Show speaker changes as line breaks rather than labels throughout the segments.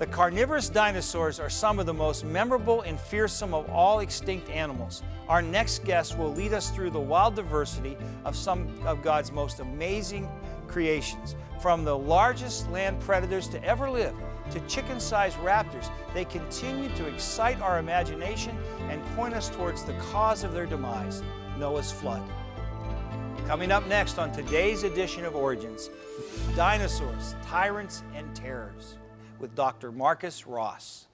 The carnivorous dinosaurs are some of the most memorable and fearsome of all extinct animals. Our next guest will lead us through the wild diversity of some of God's most amazing creations. From the largest land predators to ever live to chicken-sized raptors, they continue to excite our imagination and point us towards the cause of their demise, Noah's flood. Coming up next on today's edition of Origins, dinosaurs, tyrants, and terrors with Dr. Marcus Ross.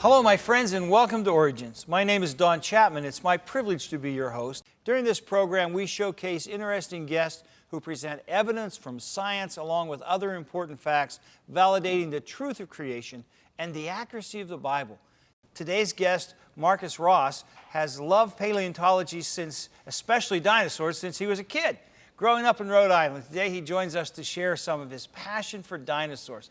Hello, my friends, and welcome to Origins. My name is Don Chapman. It's my privilege to be your host. During this program, we showcase interesting guests who present evidence from science along with other important facts validating the truth of creation and the accuracy of the Bible. Today's guest, Marcus Ross, has loved paleontology since, especially dinosaurs, since he was a kid. Growing up in Rhode Island, today he joins us to share some of his passion for dinosaurs.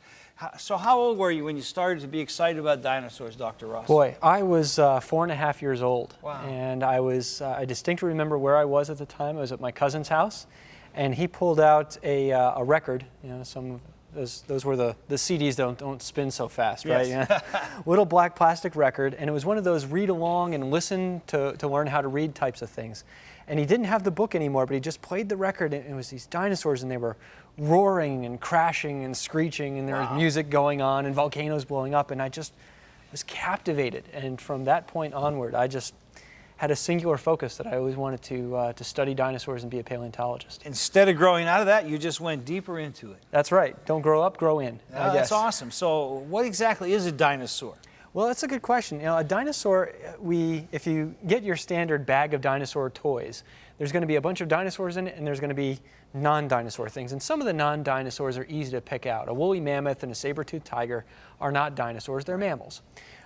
So how old were you when you started to be excited about dinosaurs, Dr. Ross?
Boy, I was uh, four and a half years old.
Wow.
And I was, uh, I distinctly remember where I was at the time. I was at my cousin's house and he pulled out a, uh, a record, you know, some those, those were the, the CDs don't, don't spin so fast, right?
Yes.
Yeah. Little black plastic record, and it was one of those read along and listen to, to learn how to read types of things. And he didn't have the book anymore, but he just played the record, and it was these dinosaurs, and they were roaring and crashing and screeching, and there
Wow.
was music going on and volcanoes blowing up, and I just was captivated. And from that point onward, I just had a singular focus that I always wanted to, uh, to study dinosaurs and be a paleontologist.
Instead of growing out of that, you just went deeper into it.
That's right. Don't grow up, grow in.
Ah, that's awesome. So what exactly is a dinosaur?
Well, that's a good question. You know, a dinosaur, uh, we, if you get your standard bag of dinosaur toys, there's going to be a bunch of dinosaurs in it, and there's going to be non-dinosaur things. And some of the non-dinosaurs are easy to pick out. A woolly mammoth and a saber-toothed tiger are not dinosaurs; they're mammals.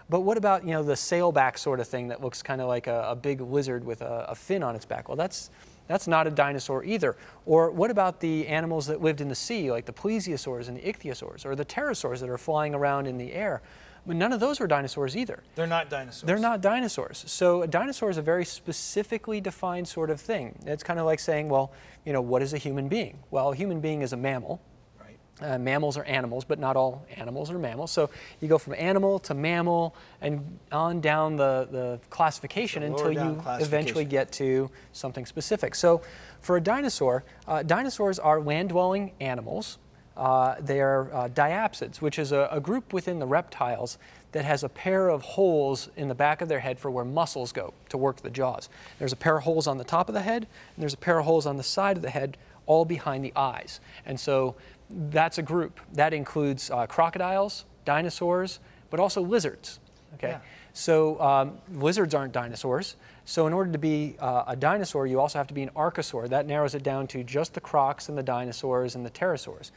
But what about you know the sailback sort of thing that looks kind of like a, a big lizard with a, a fin on its back? Well, that's that's not a dinosaur either. Or what about the animals that lived in the sea, like the plesiosaurs and the ichthyosaurs, or the pterosaurs that are flying around in the air? But none of those were dinosaurs either.
They're not dinosaurs.
They're not dinosaurs. So a dinosaur is a very specifically defined sort of thing. It's kind of like saying, well, you know, what is a human being? Well, a human being is a mammal.
Right.
Uh, mammals are animals, but not all animals are mammals. So you go from animal to mammal and on down the, the classification
The
until you
classification.
eventually get to something specific. So for a dinosaur, uh, dinosaurs are land-dwelling animals. Uh, they are uh, diapsids, which is a, a group within the reptiles that has a pair of holes in the back of their head for where muscles go to work the jaws. There's a pair of holes on the top of the head, and there's a pair of holes on the side of the head, all behind the eyes. And so that's a group. That includes uh, crocodiles, dinosaurs, but also lizards. Okay.
Yeah.
So um, lizards aren't dinosaurs. So in order to be uh, a dinosaur, you also have to be an archosaur. That narrows it down to just the crocs and the dinosaurs and the pterosaurs.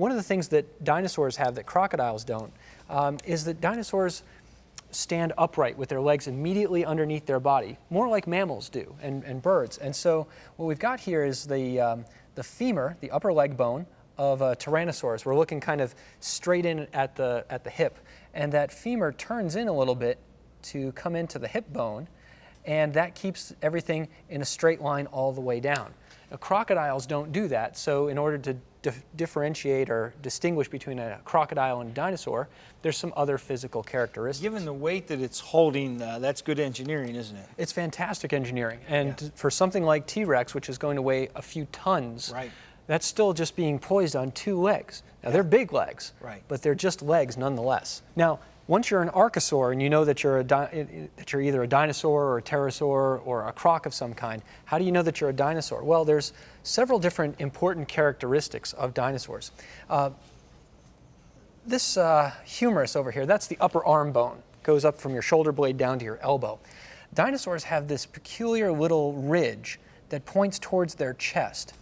One of the things that dinosaurs have that crocodiles don't um, is that dinosaurs stand upright with their legs immediately underneath their body, more like mammals do and, and birds. And so what we've got here is the, um, the femur, the upper leg bone of a Tyrannosaurus. We're looking kind of straight in at the, at the hip. And that femur turns in a little bit to come into the hip bone, and that keeps everything in a straight line all the way down. Crocodiles don't do that, so in order to dif- differentiate or distinguish between a crocodile and a dinosaur, there's some other physical characteristics.
Given the weight that it's holding, uh, that's good engineering, isn't it?
It's fantastic engineering. And
Yeah.
for something like T-Rex, which is going to weigh a few tons,
Right.
that's still just being poised on two legs. Now, they're big legs,
Right.
but they're just legs nonetheless. Now, once you're an archosaur and you know that you're, a that you're either a dinosaur or a pterosaur or a croc of some kind, how do you know that you're a dinosaur? Well, there's several different important characteristics of dinosaurs. Uh, this uh, humerus over here, that's the upper arm bone. Goes up from your shoulder blade down to your elbow. Dinosaurs have this peculiar little ridge that points towards their chest.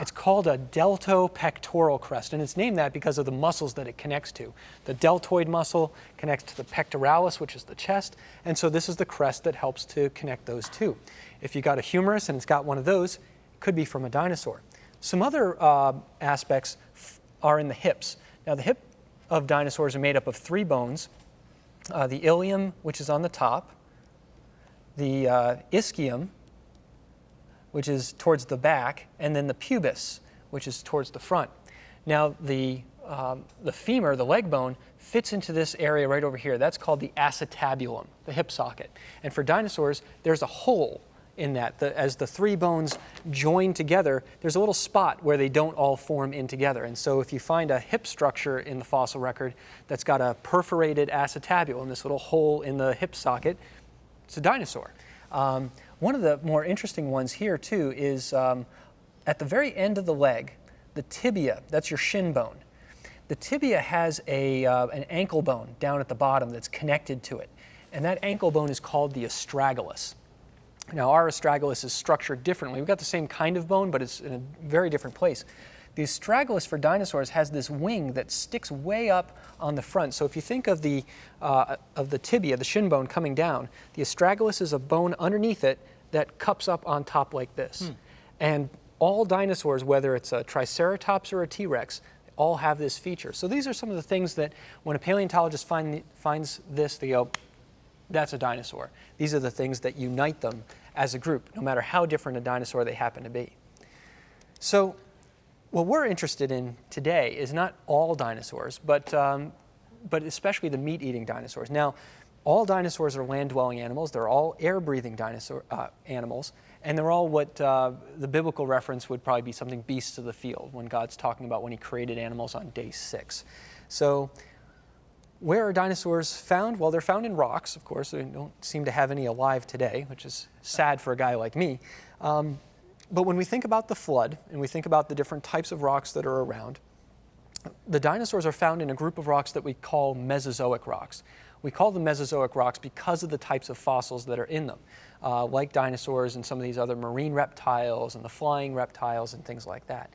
It's called a deltopectoral crest, and it's named that because of the muscles that it connects to. The deltoid muscle connects to the pectoralis, which is the chest, and so this is the crest that helps to connect those two. If you got a humerus and it's got one of those, it could be from a dinosaur. Some other uh, aspects are in the hips. Now, the hip of dinosaurs are made up of three bones uh, the ilium, which is on the top, the uh, ischium, which is towards the back, and then the pubis, which is towards the front. Now, the, um, the femur, the leg bone, fits into this area right over here. That's called the acetabulum, the hip socket. And for dinosaurs, there's a hole in that. The, as the three bones join together, there's a little spot where they don't all form in together. And so if you find a hip structure in the fossil record that's got a perforated acetabulum, this little hole in the hip socket, it's a dinosaur. Um, one of the more interesting ones here too is um, at the very end of the leg, the tibia, that's your shin bone. The tibia has a, uh, an ankle bone down at the bottom that's connected to it. And that ankle bone is called the astragalus. Now our astragalus is structured differently. We've got the same kind of bone, but it's in a very different place. The astragalus for dinosaurs has this wing that sticks way up on the front. So if you think of the, uh, of the tibia, the shin bone coming down, the astragalus is a bone underneath it that cups up on top like this. Hmm. And all dinosaurs, whether it's a Triceratops or a T-Rex, all have this feature. So these are some of the things that when a paleontologist find, finds this, they go, that's a dinosaur. These are the things that unite them as a group, no matter how different a dinosaur they happen to be. So what we're interested in today is not all dinosaurs, but, um, but especially the meat-eating dinosaurs. Now, all dinosaurs are land-dwelling animals. They're all air-breathing dinosaur uh, animals, and they're all what uh, the biblical reference would probably be something beasts of the field when God's talking about when he created animals on day six. So where are dinosaurs found? Well, they're found in rocks, of course. They don't seem to have any alive today, which is sad for a guy like me. Um, but when we think about the flood and we think about the different types of rocks that are around, the dinosaurs are found in a group of rocks that we call Mesozoic rocks. We call them Mesozoic rocks because of the types of fossils that are in them, uh, like dinosaurs and some of these other marine reptiles and the flying reptiles and things like that.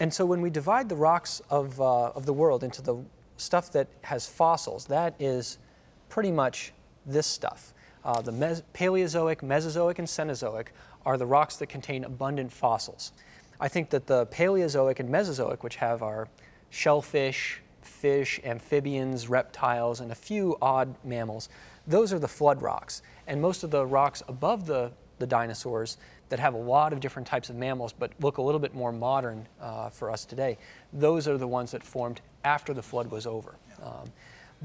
And so when we divide the rocks of, uh, of the world into the stuff that has fossils, that is pretty much this stuff. Uh, the Paleozoic, Mesozoic, and Cenozoic are the rocks that contain abundant fossils. I think that the Paleozoic and Mesozoic, which have our shellfish, fish, amphibians, reptiles, and a few odd mammals, those are the flood rocks. And most of the rocks above the, the dinosaurs that have a lot of different types of mammals but look a little bit more modern uh, for us today, those are the ones that formed after the flood was over. Um,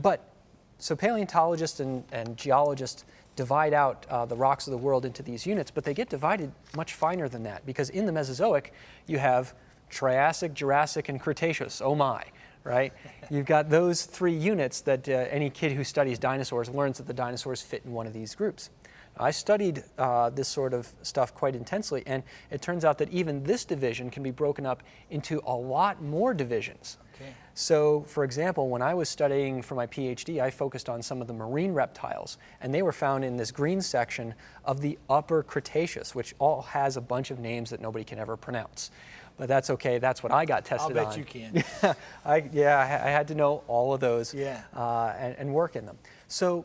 but so paleontologists and, and geologists divide out uh, the rocks of the world into these units, but they get divided much finer than that because in the Mesozoic you have Triassic, Jurassic, and Cretaceous. Oh my, right? You've got those three units that uh, any kid who studies dinosaurs learns that the dinosaurs fit in one of these groups. I studied uh, this sort of stuff quite intensely, and it turns out that even this division can be broken up into a lot more divisions. Okay. So, for example, when I was studying for my PhD, I focused on some of the marine reptiles, and they were found in this green section of the Upper Cretaceous, which all has a bunch of names that nobody can ever pronounce. But that's okay. That's what I got tested
on.
I'll bet
on. you can.
I, yeah, I, I, had to know all of those
yeah.
uh, and, and work in them. So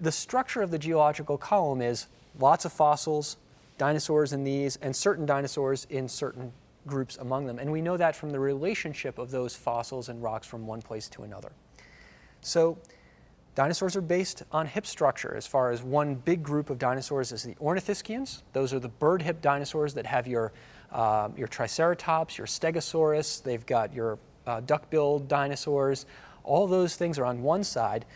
the structure of the geological column is lots of fossils, dinosaurs in these, and certain dinosaurs in certain groups among them. And we know that from the relationship of those fossils and rocks from one place to another. So dinosaurs are based on hip structure as far as one big group of dinosaurs is the ornithischians. Those are the bird hip dinosaurs that have your, uh, your triceratops, your stegosaurus. They've got your uh, duck-billed dinosaurs. All those things are on one side.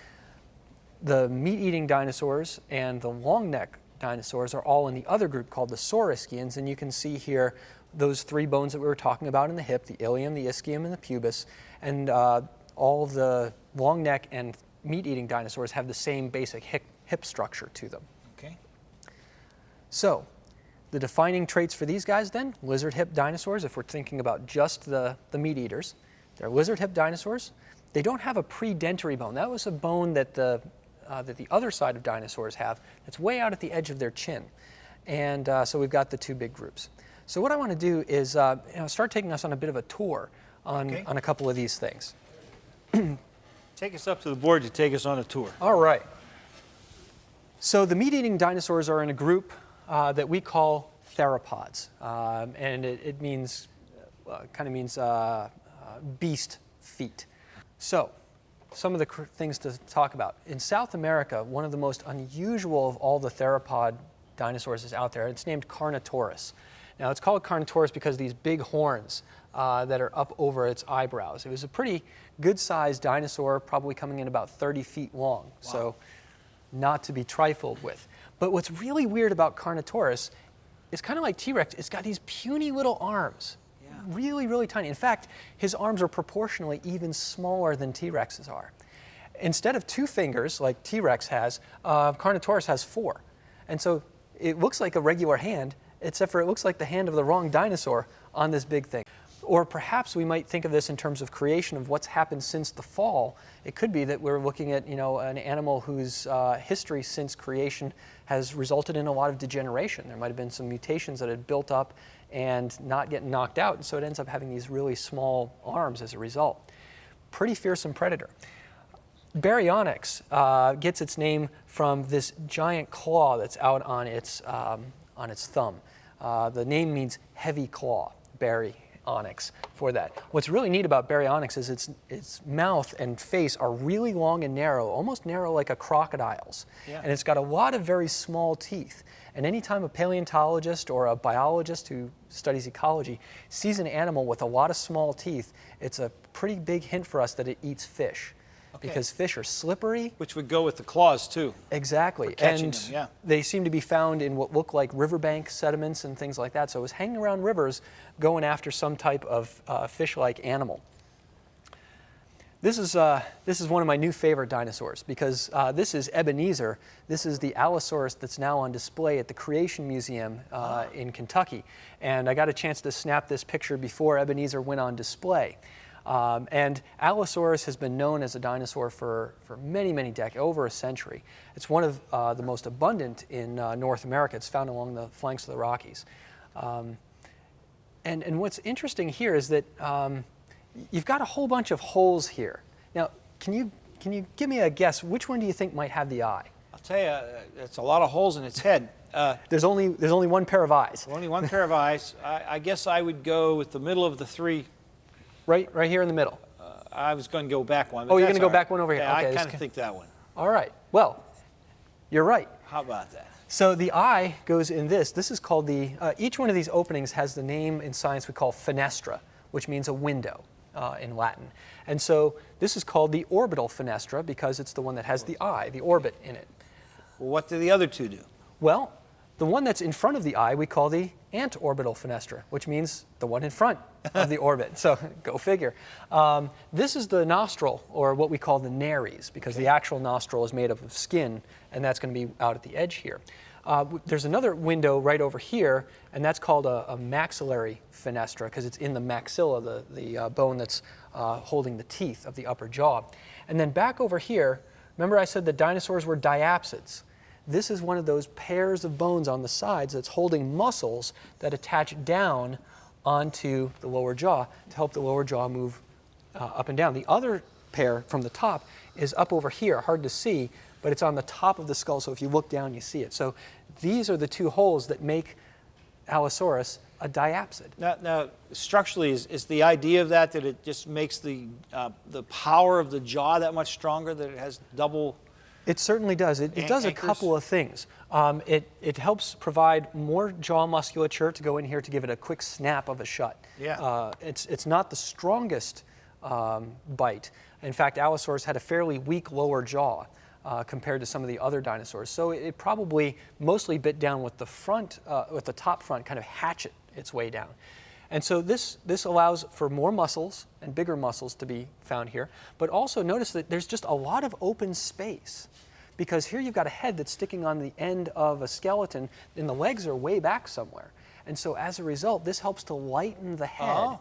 The meat-eating dinosaurs and the long neck dinosaurs are all in the other group called the saurischians, and you can see here those three bones that we were talking about in the hip, the ilium, the ischium, and the pubis, and uh, all the long neck and meat-eating dinosaurs have the same basic hip, hip structure to them.
Okay.
So, the defining traits for these guys then, lizard hip dinosaurs, if we're thinking about just the, the meat eaters, they're lizard hip dinosaurs. They don't have a predentary bone. That was a bone that the, uh, that the other side of dinosaurs have that's way out at the edge of their chin. And uh, so we've got the two big groups. So what I want to do is uh, you know, start taking us on a bit of a tour on,
Okay.
on a couple of these things.
Take us up to the board to take us on a tour.
All right. So the meat-eating dinosaurs are in a group uh, that we call theropods, um, and it, it means, uh, kind of means uh, uh, beast feet. So, some of the things to talk about. In South America, one of the most unusual of all the theropod dinosaurs is out there. It's named Carnotaurus. Now, it's called Carnotaurus because of these big horns uh, that are up over its eyebrows. It was a pretty good-sized dinosaur, probably coming in about 30 feet long. So, not to be trifled with. But what's really weird about Carnotaurus is kind of like T-Rex, it's got these puny little arms. Really, really tiny. In fact, his arms are proportionally even smaller than T-Rex's are. Instead of two fingers like T-Rex has, uh, Carnotaurus has four. And so it looks like a regular hand, except for it looks like the hand of the wrong dinosaur on this big thing. Or perhaps we might think of this in terms of creation of what's happened since the fall. It could be that we're looking at you know, an animal whose uh, history since creation has resulted in a lot of degeneration. There might have been some mutations that had built up and not get knocked out, and so it ends up having these really small arms as a result. Pretty fearsome predator. Baryonyx uh, gets its name from this giant claw that's out on its, um, on its thumb. Uh, the name means heavy claw, baryonyx, for that. What's really neat about baryonyx is its, its mouth and face are really long and narrow, almost narrow like a crocodile's.
Yeah.
And it's got a lot of very small teeth. And anytime a paleontologist or a biologist who studies ecology sees an animal with a lot of small teeth, it's a pretty big hint for us that it eats fish.
Okay.
Because fish are slippery,
Which would go with the claws, too.
exactly, and
them, yeah.
they seem to be found in what look like riverbank sediments and things like that. So it was hanging around rivers, going after some type of uh, fish-like animal. This is, uh, this is one of my new favorite dinosaurs because uh, this is Ebenezer. This is the Allosaurus that's now on display at the Creation Museum uh, in Kentucky. And I got a chance to snap this picture before Ebenezer went on display. Um, and Allosaurus has been known as a dinosaur for, for many, many decades, over a century. It's one of uh, the most abundant in uh, North America. It's found along the flanks of the Rockies. Um, and, and what's interesting here is that um, you've got a whole bunch of holes here. Now, can you, can you give me a guess? Which one do you think might have the eye?
I'll tell you, uh, it's a lot of holes in its head. Uh,
There's only, there's only one pair of eyes,
only one pair of eyes. I, I guess I would go with the middle of the three.
Right, right here in the middle.
I was going to go back one.
Oh, you're gonna go
all right.
back one over here.
Yeah,
Okay,
I kind of think that one.
All right, well, you're right.
How about that?
So the eye goes in this. This is called the, uh, each one of these openings has the name in science we call fenestra, which means a window uh, in Latin. And so this is called the orbital fenestra because it's the one that has the eye, the orbit in it.
Well, what do the other two do?
Well, the one that's in front of the eye we call the antorbital fenestra, which means the one in front of the orbit. So go figure. Um, this is the nostril, or what we call the nares, because the actual nostril is made up of skin, and that's going to be out at the edge here. Uh, there's another window right over here, and that's called a, a maxillary fenestra, because it's in the maxilla, the, the uh, bone that's uh, holding the teeth of the upper jaw. And then back over here, remember I said that dinosaurs were diapsids. This is one of those pairs of bones on the sides that's holding muscles that attach down onto the lower jaw to help the lower jaw move uh, up and down. The other pair from the top is up over here, hard to see, but it's on the top of the skull, so if you look down, you see it. So these are the two holes that make Allosaurus a diapsid.
Now, now structurally, is, is the idea of that that it just makes the, uh, the power of the jaw that much stronger, that it has double
It certainly does. It, it does a couple of things. Um, it, it helps provide more jaw musculature to go in here to give it a quick snap of a shut.
Yeah.
Uh, it's, it's not the strongest um, bite. In fact, Allosaurus had a fairly weak lower jaw uh, compared to some of the other dinosaurs. So it, it probably mostly bit down with the front, uh, with the top front, kind of hatchet its way down. And so this, this allows for more muscles and bigger muscles to be found here. But also notice that there's just a lot of open space because here you've got a head that's sticking on the end of a skeleton and the legs are way back somewhere. And so as a result, this helps to lighten the head.
Oh.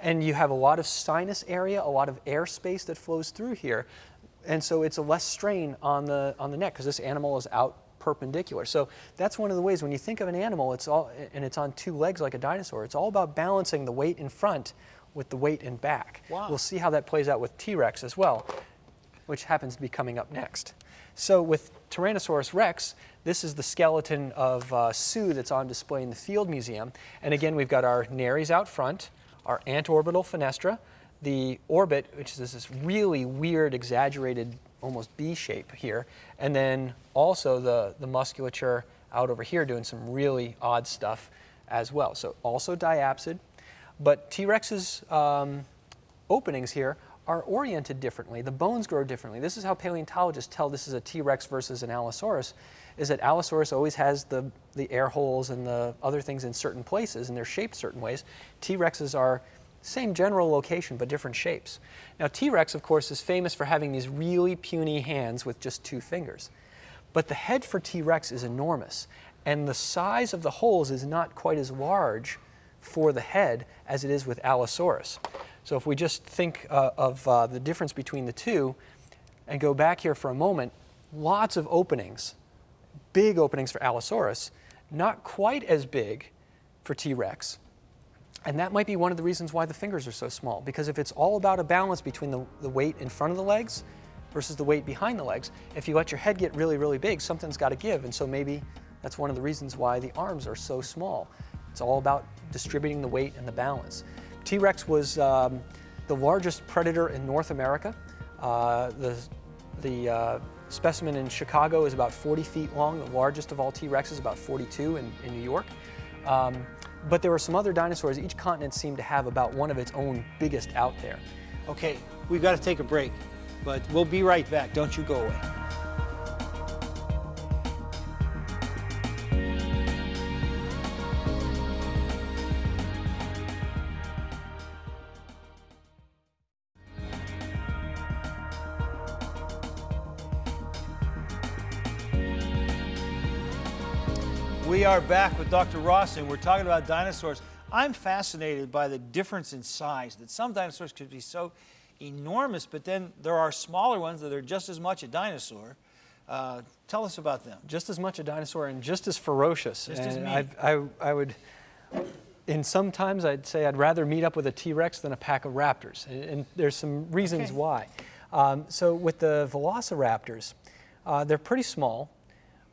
And you have a lot of sinus area, a lot of air space that flows through here. And so it's a less strain on the, on the neck because this animal is out perpendicular. So that's one of the ways when you think of an animal, it's all and it's on two legs like a dinosaur. It's all about balancing the weight in front with the weight in back.
Wow.
We'll see how that plays out with T-Rex as well, which happens to be coming up next. So with Tyrannosaurus rex, this is the skeleton of uh, Sue that's on display in the Field Museum. And again, we've got our nares out front, our antorbital fenestra, the orbit, which is this really weird, exaggerated, almost B shape here, and then also the, the musculature out over here doing some really odd stuff as well. So also diapsid, but T-Rex's um, openings here are oriented differently. The bones grow differently. This is how paleontologists tell this is a T-Rex versus an Allosaurus, is that Allosaurus always has the, the air holes and the other things in certain places, and they're shaped certain ways. T-Rexes are same general location, but different shapes. Now, T-Rex, of course, is famous for having these really puny hands with just two fingers. But the head for T-Rex is enormous, and the size of the holes is not quite as large for the head as it is with Allosaurus. So if we just think uh, of uh, the difference between the two and go back here for a moment, lots of openings, big openings for Allosaurus, not quite as big for T-Rex. And that might be one of the reasons why the fingers are so small, because if it's all about a balance between the, the weight in front of the legs versus the weight behind the legs, if you let your head get really, really big, something's got to give. And so maybe that's one of the reasons why the arms are so small. It's all about distributing the weight and the balance. T-Rex was um, the largest predator in North America. Uh, the the uh, specimen in Chicago is about 40 feet long. The largest of all T-Rexes is about 42 in, in New York. Um, but there were some other dinosaurs. Each continent seemed to have about one of its own biggest out there.
Okay, we've got to take a break, but we'll be right back. Don't you go away. Are back with Dr. Ross, and we're talking about dinosaurs. I'm fascinated by the difference in size, that some dinosaurs could be so enormous, but then there are smaller ones that are just as much a dinosaur. Uh, tell us about them.
Just as much a dinosaur and just as ferocious.
Just as mean.
I, I would, in some times I'd say I'd rather meet up with a T-Rex than a pack of raptors. And, and there's some reasons
Okay.
why. Um, so with the velociraptors, uh, they're pretty small,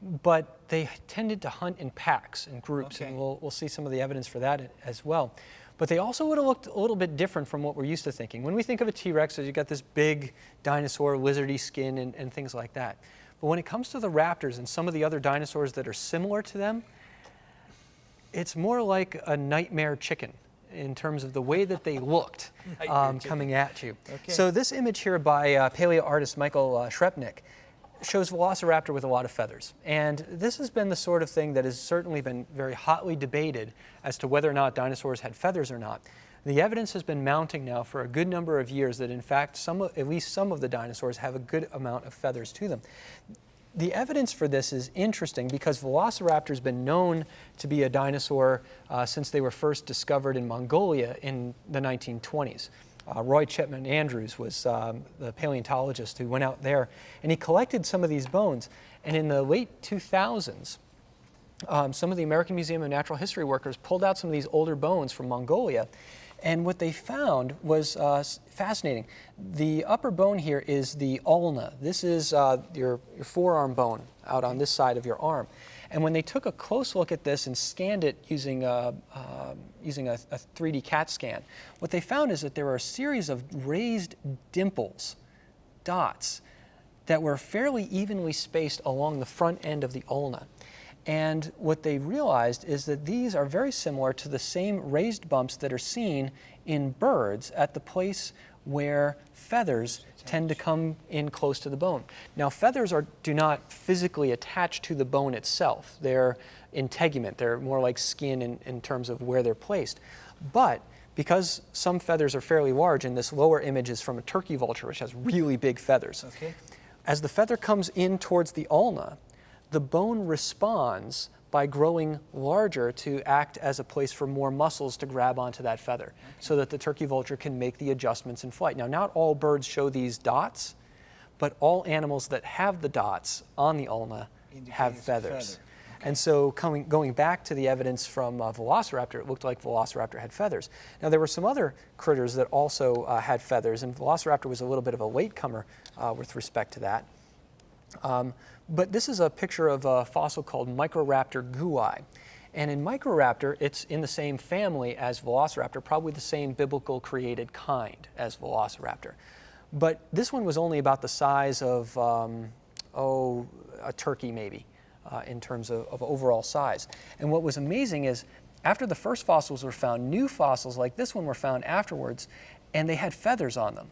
but they tended to hunt in packs and groups,
Okay.
and we'll, we'll see some of the evidence for that as well. But they also would have looked a little bit different from what we're used to thinking. When we think of a T-Rex, as you got this big dinosaur, lizardy skin, and, and things like that. But when it comes to the raptors and some of the other dinosaurs that are similar to them, it's more like a nightmare chicken in terms of the way that they looked um, coming at you.
Okay.
So this image here by uh, paleo artist Michael uh, Skrepnick shows Velociraptor with a lot of feathers. And this has been the sort of thing that has certainly been very hotly debated as to whether or not dinosaurs had feathers or not. The evidence has been mounting now for a good number of years that in fact some, at least some of the dinosaurs have a good amount of feathers to them. The evidence for this is interesting because Velociraptor has been known to be a dinosaur uh, since they were first discovered in Mongolia in the 1920s. Uh, Roy Chapman Andrews was um, the paleontologist who went out there and he collected some of these bones. And in the late 2000s, um, some of the American Museum of Natural History workers pulled out some of these older bones from Mongolia. And what they found was uh, fascinating. The upper bone here is the ulna. This is uh, your, your forearm bone out on this side of your arm. And when they took a close look at this and scanned it using a, um using a, a 3D CAT scan, what they found is that there were a series of raised dimples, dots, that were fairly evenly spaced along the front end of the ulna. And what they realized is that these are very similar to the same raised bumps that are seen in birds at the place where feathers tend to come in close to the bone. Now, feathers are, do not physically attach to the bone itself. They're integument. They're more like skin in, in terms of where they're placed. But because some feathers are fairly large, and this lower image is from a turkey vulture, which has really big feathers,
Okay.
as the feather comes in towards the ulna, the bone responds by growing larger to act as a place for more muscles to grab onto that feather so that the turkey vulture can make the adjustments in flight. Now, not all birds show these dots, but all animals that have the dots on the ulna have feathers.
feather.
And so coming, going back to the evidence from uh, Velociraptor, it looked like Velociraptor had feathers. Now there were some other critters that also uh, had feathers, and Velociraptor was a little bit of a latecomer uh, with respect to that. Um, but this is a picture of a fossil called Microraptor gui. And in Microraptor, it's in the same family as Velociraptor, probably the same biblical created kind as Velociraptor. But this one was only about the size of, um, oh, a turkey maybe, uh, in terms of, of overall size. And what was amazing is after the first fossils were found, new fossils like this one were found afterwards, and they had feathers on them.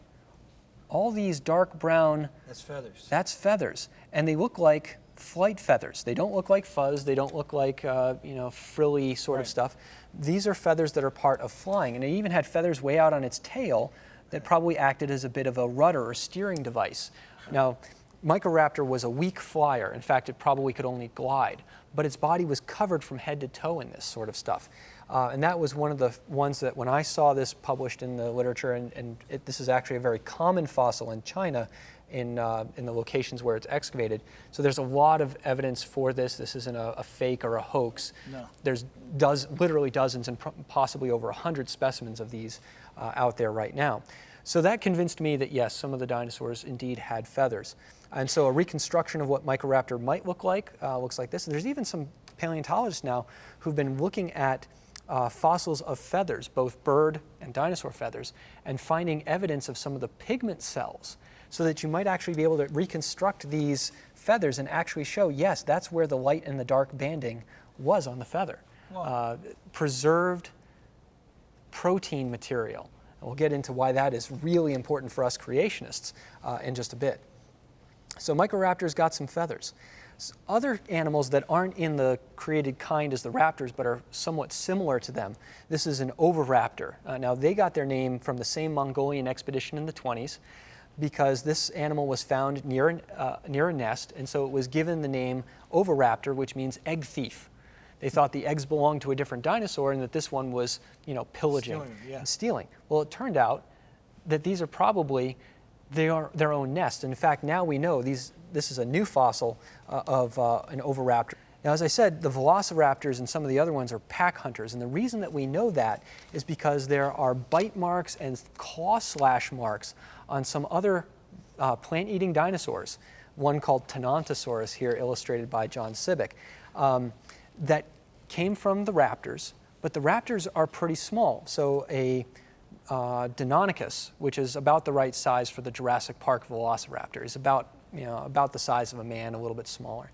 All these dark brown
That's feathers.
that's feathers, and they look like flight feathers. They don't look like fuzz. They don't look like uh, you know frilly sort of stuff. These are feathers that are part of flying, and it even had feathers way out on its tail that probably acted as a bit of a rudder or steering device. Now, Microraptor was a weak flyer. In fact, it probably could only glide, but its body was covered from head to toe in this sort of stuff. Uh, and that was one of the ones that when I saw this published in the literature, and, and it, this is actually a very common fossil in China, in, uh, in the locations where it's excavated. So there's a lot of evidence for this. This isn't a, a fake or a hoax.
No.
There's does, literally dozens and possibly over 100 specimens of these uh, out there right now. So that convinced me that yes, some of the dinosaurs indeed had feathers. And so a reconstruction of what Microraptor might look like uh, looks like this. And there's even some paleontologists now who've been looking at uh, fossils of feathers, both bird and dinosaur feathers, and finding evidence of some of the pigment cells so that you might actually be able to reconstruct these feathers and actually show, yes, that's where the light and the dark banding was on the feather. Uh, preserved protein material. And we'll get into why that is really important for us creationists uh, in just a bit. So Microraptors got some feathers. Other animals that aren't in the created kind as the raptors, but are somewhat similar to them. This is an oviraptor. Uh, now they got their name from the same Mongolian expedition in the 20s, because this animal was found near, an, uh, near a nest, and so it was given the name oviraptor, which means egg thief. They thought the eggs belonged to a different dinosaur, and that this one was, you know, pillaging
Stealing, yeah.
and stealing. Well, it turned out that these are probably they are their own nest. In fact, now we know these. This is a new fossil uh, of uh, an oviraptor. Now, as I said, the velociraptors and some of the other ones are pack hunters, and the reason that we know that is because there are bite marks and claw slash marks on some other uh, plant-eating dinosaurs. One called Tenontosaurus here, illustrated by John Sibbick, um, that came from the raptors, but the raptors are pretty small. So a uh, Deinonychus, which is about the right size for the Jurassic Park Velociraptor, is about you know about the size of a man, a little bit smaller.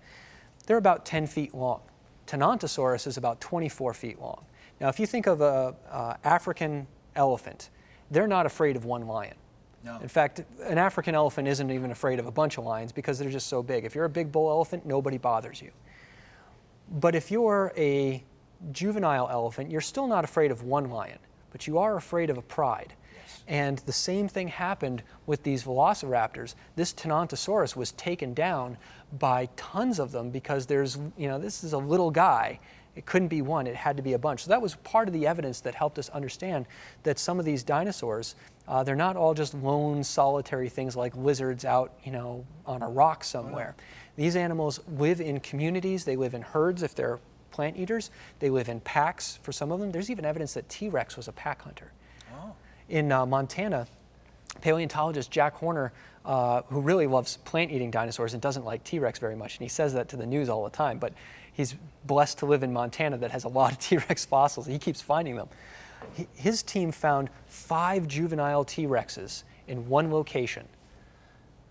They're about 10 feet long. Tenontosaurus is about 24 feet long. Now, if you think of a uh, African elephant, they're not afraid of one lion.
No.
In fact, an African elephant isn't even afraid of a bunch of lions because they're just so big. If you're a big bull elephant, nobody bothers you. But if you're a juvenile elephant, you're still not afraid of one lion, but you are afraid of a pride. And the same thing happened with these velociraptors. This Tenontosaurus was taken down by tons of them because there's, you know, this is a little guy. It couldn't be one, it had to be a bunch. So that was part of the evidence that helped us understand that some of these dinosaurs, uh, they're not all just lone, solitary things like lizards out, you know, on a rock somewhere. These animals live in communities, they live in herds if they're plant eaters, they live in packs for some of them. There's even evidence that T Rex was a pack hunter.
Oh.
In uh, Montana, paleontologist Jack Horner, uh, who really loves plant eating dinosaurs and doesn't like T Rex very much, and he says that to the news all the time, but he's blessed to live in Montana that has a lot of T Rex fossils. He keeps finding them. He, his team found five juvenile T Rexes in one location.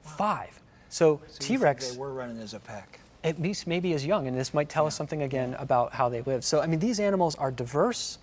Five. So,
So
T
think
Rex
They were running as a pack.
At least maybe as young, and this might tell us something again about how they live. So, I mean, these animals are diverse,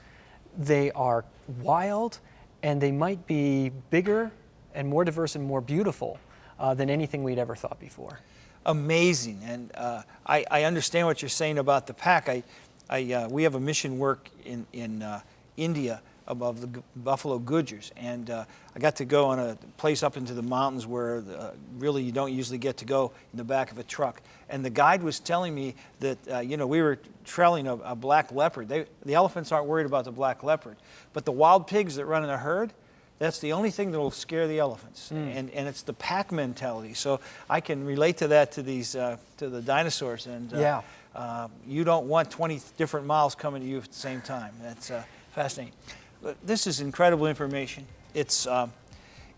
they are wild, and they might be bigger and more diverse and more beautiful uh, than anything we'd ever thought before.
amazing. And uh, I, I understand what you're saying about the pack. I, I, uh, we have a mission work in, in uh, India above the Buffalo Goodgers. And uh, I got to go on a place up into the mountains where uh, really you don't usually get to go in the back of a truck. And the guide was telling me that, uh, you know, we were trailing a, a black leopard. They, the elephants aren't worried about the black leopard. But the wild pigs that run in a herd, That's the only thing that will scare the elephants,
Hmm.
and, and it's the pack mentality. So I can relate to that to these uh, to the dinosaurs, and uh,
Yeah.
uh, you don't want 20 different miles coming to you at the same time. That's uh, fascinating. This is incredible information. It's um,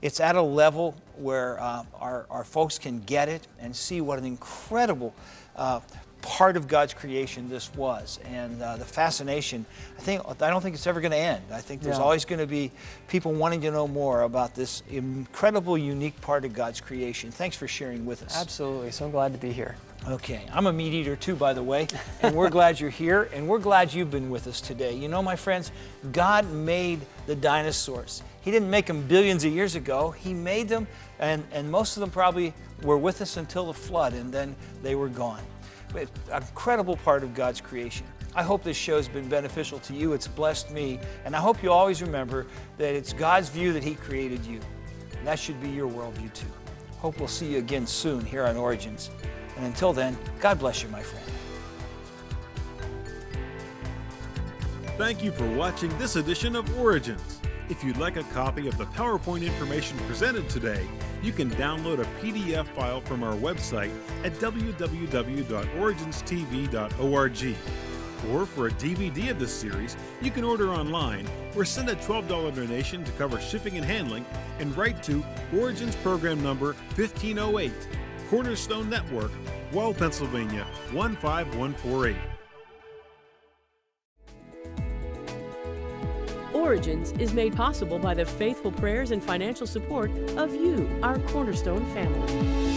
it's at a level where uh, our, our folks can get it and see what an incredible uh, part of God's creation this was, and uh, the fascination. I think I don't think it's ever going to end. I think there's
Yeah.
always going to be people wanting to know more about this incredible, unique part of God's creation. Thanks for sharing with us.
Absolutely. So I'm glad to be here.
Okay, I'm a meat eater too, by the way, and we're glad you're here, and we're glad you've been with us today. You know, my friends, God made the dinosaurs. He didn't make them billions of years ago. He made them, and, and most of them probably were with us until the flood, and then they were gone. But an incredible part of God's creation. I hope this show has been beneficial to you. It's blessed me, and I hope you always remember that it's God's view that He created you. And that should be your worldview too. Hope we'll see you again soon here on Origins. And until then, God bless you, my friend.
Thank you for watching this edition of Origins. If you'd like a copy of the PowerPoint information presented today, you can download a PDF file from our website at www.originstv.org. Or for a DVD of this series, you can order online or send a $12 donation to cover shipping and handling and write to Origins Program Number 1508, Cornerstone Network, Wall, Pennsylvania 15148.
Origins is made possible by the faithful prayers and financial support of you, our Cornerstone family.